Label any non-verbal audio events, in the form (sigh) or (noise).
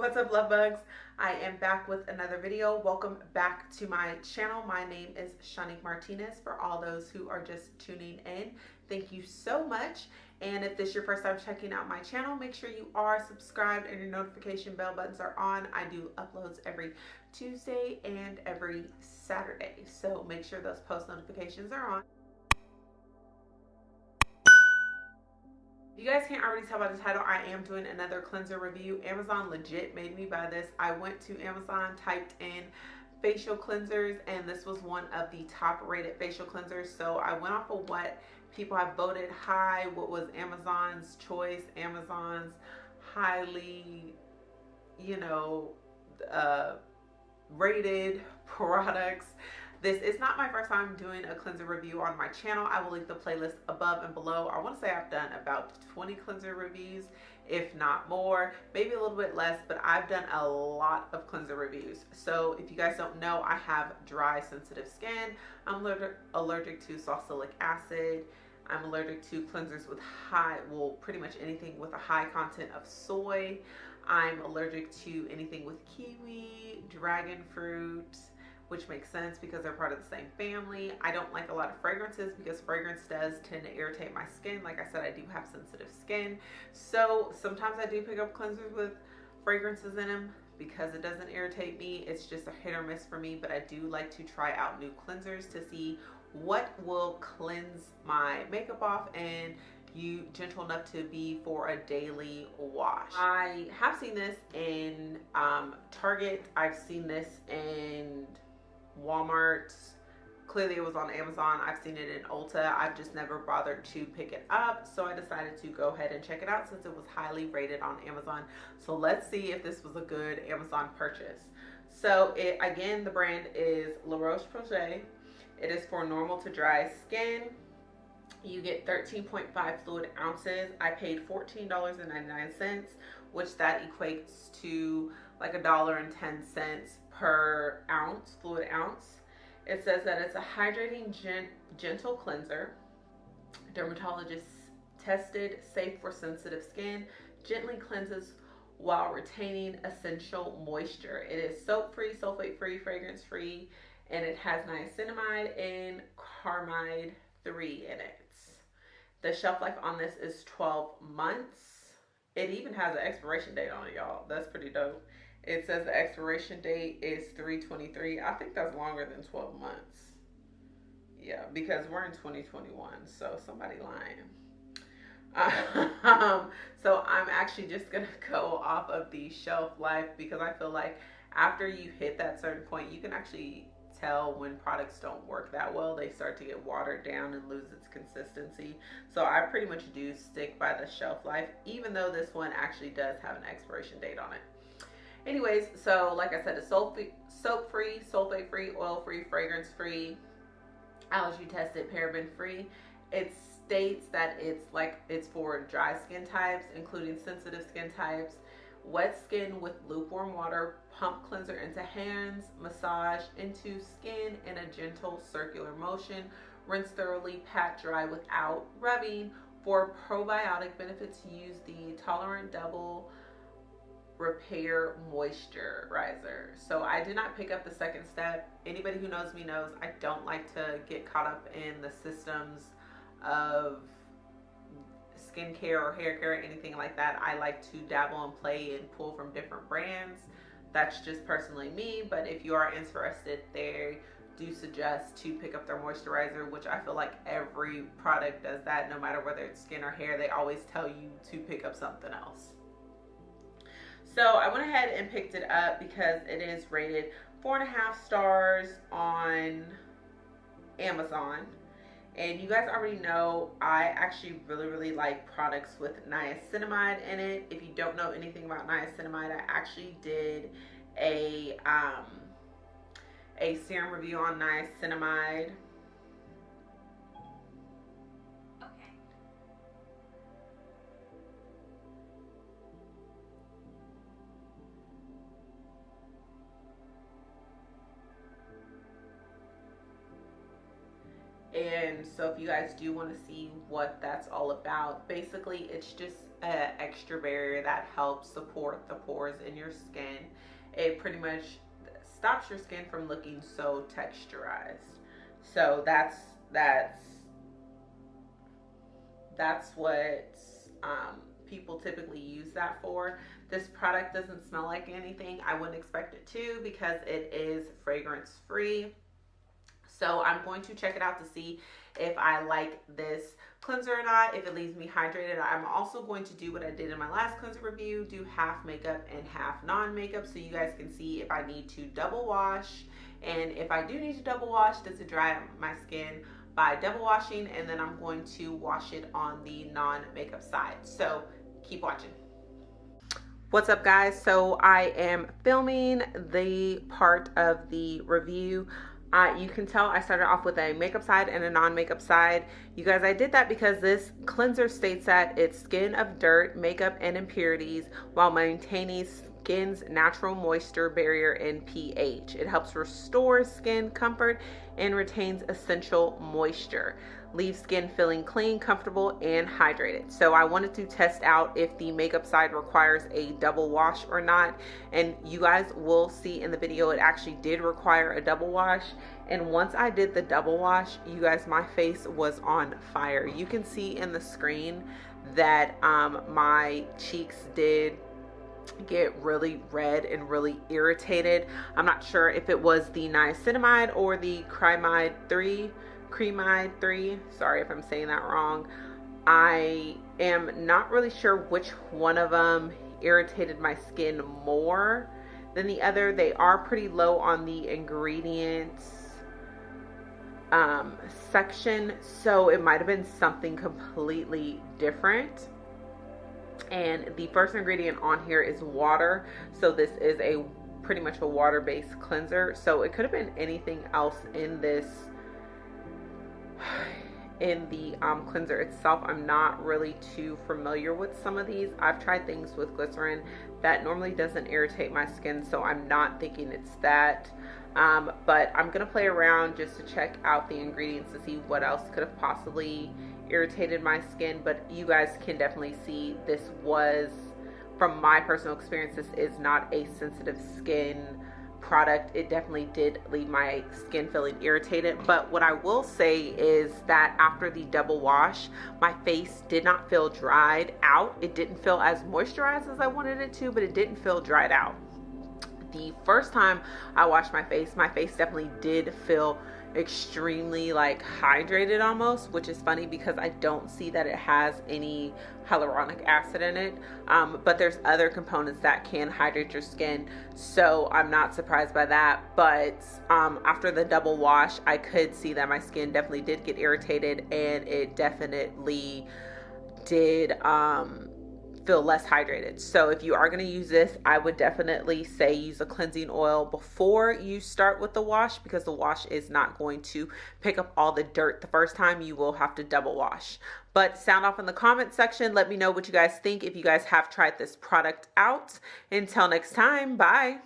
What's up love bugs? I am back with another video. Welcome back to my channel. My name is Shanique Martinez for all those who are just tuning in. Thank you so much. And if this is your first time checking out my channel, make sure you are subscribed and your notification bell buttons are on. I do uploads every Tuesday and every Saturday. So make sure those post notifications are on. You guys can't already tell by the title, I am doing another cleanser review. Amazon legit made me buy this. I went to Amazon, typed in facial cleansers, and this was one of the top rated facial cleansers. So I went off of what people have voted high, what was Amazon's choice, Amazon's highly, you know, uh, rated (laughs) products this is not my first time doing a cleanser review on my channel. I will link the playlist above and below. I want to say I've done about 20 cleanser reviews, if not more, maybe a little bit less, but I've done a lot of cleanser reviews. So if you guys don't know, I have dry, sensitive skin. I'm allergic to salicylic acid. I'm allergic to cleansers with high, well, pretty much anything with a high content of soy. I'm allergic to anything with kiwi, dragon fruit, which makes sense because they're part of the same family. I don't like a lot of fragrances because fragrance does tend to irritate my skin. Like I said, I do have sensitive skin. So sometimes I do pick up cleansers with fragrances in them because it doesn't irritate me. It's just a hit or miss for me, but I do like to try out new cleansers to see what will cleanse my makeup off and you gentle enough to be for a daily wash. I have seen this in um, Target. I've seen this in Walmart. Clearly it was on Amazon. I've seen it in Ulta. I've just never bothered to pick it up. So I decided to go ahead and check it out since it was highly rated on Amazon. So let's see if this was a good Amazon purchase. So it again, the brand is La Roche-Posay. It is for normal to dry skin. You get 13.5 fluid ounces. I paid $14.99, which that equates to like a dollar and 10 cents per ounce, fluid ounce. It says that it's a hydrating, gent gentle cleanser. Dermatologist tested, safe for sensitive skin, gently cleanses while retaining essential moisture. It is soap-free, sulfate-free, fragrance-free, and it has niacinamide and carmide 3 in it. The shelf life on this is 12 months. It even has an expiration date on it, y'all. That's pretty dope. It says the expiration date is 323. I think that's longer than 12 months. Yeah, because we're in 2021, so somebody lying. Um, (laughs) so I'm actually just gonna (laughs) go off of the shelf life because I feel like after you hit that certain point, you can actually tell when products don't work that well. They start to get watered down and lose its consistency. So I pretty much do stick by the shelf life, even though this one actually does have an expiration date on it. Anyways, so like I said, it's soap free, sulfate free, oil free, fragrance free, allergy tested, paraben free. It states that it's like it's for dry skin types, including sensitive skin types, wet skin with lukewarm water, pump cleanser into hands, massage into skin in a gentle circular motion, rinse thoroughly, pat dry without rubbing. For probiotic benefits, use the Toleriane Double repair moisturizer. So I did not pick up the second step. Anybody who knows me knows I don't like to get caught up in the systems of skincare or hair care or anything like that. I like to dabble and play and pull from different brands. That's just personally me, but if you are interested, they do suggest to pick up their moisturizer, which I feel like every product does that, no matter whether it's skin or hair, they always tell you to pick up something else. So I went ahead and picked it up because it is rated four and a half stars on Amazon. And you guys already know I actually really, really like products with niacinamide in it. If you don't know anything about niacinamide, I actually did a um, a serum review on niacinamide so if you guys do want to see what that's all about basically it's just an extra barrier that helps support the pores in your skin. It pretty much stops your skin from looking so texturized. So that's that's that's what um, people typically use that for. This product doesn't smell like anything. I wouldn't expect it to because it is fragrance free. So I'm going to check it out to see if I like this cleanser or not, if it leaves me hydrated. I'm also going to do what I did in my last cleanser review, do half makeup and half non-makeup so you guys can see if I need to double wash and if I do need to double wash, does it dry my skin by double washing and then I'm going to wash it on the non-makeup side. So keep watching. What's up guys? So I am filming the part of the review. Uh, you can tell I started off with a makeup side and a non-makeup side. You guys, I did that because this cleanser states that it's skin of dirt, makeup, and impurities while maintaining skin's natural moisture barrier and pH. It helps restore skin comfort and retains essential moisture. Leaves skin feeling clean, comfortable, and hydrated. So I wanted to test out if the makeup side requires a double wash or not. And you guys will see in the video, it actually did require a double wash. And once I did the double wash, you guys, my face was on fire. You can see in the screen that um, my cheeks did get really red and really irritated. I'm not sure if it was the niacinamide or the Cremide 3, Cremide 3. Sorry if I'm saying that wrong. I am not really sure which one of them irritated my skin more than the other. They are pretty low on the ingredients um, section, so it might have been something completely different and the first ingredient on here is water so this is a pretty much a water-based cleanser so it could have been anything else in this in the um, cleanser itself. I'm not really too familiar with some of these. I've tried things with glycerin that normally doesn't irritate my skin so I'm not thinking it's that. Um, but I'm gonna play around just to check out the ingredients to see what else could have possibly irritated my skin but you guys can definitely see this was from my personal experience this is not a sensitive skin product it definitely did leave my skin feeling irritated. But what I will say is that after the double wash my face did not feel dried out. It didn't feel as moisturized as I wanted it to but it didn't feel dried out. The first time I washed my face my face definitely did feel extremely like hydrated almost which is funny because I don't see that it has any hyaluronic acid in it. Um, but there's other components that can hydrate your skin so I'm not surprised by that. But um, after the double wash I could see that my skin definitely did get irritated and it definitely did um, feel less hydrated. So if you are going to use this, I would definitely say use a cleansing oil before you start with the wash because the wash is not going to pick up all the dirt the first time. You will have to double wash. But sound off in the comment section. Let me know what you guys think if you guys have tried this product out. Until next time, bye.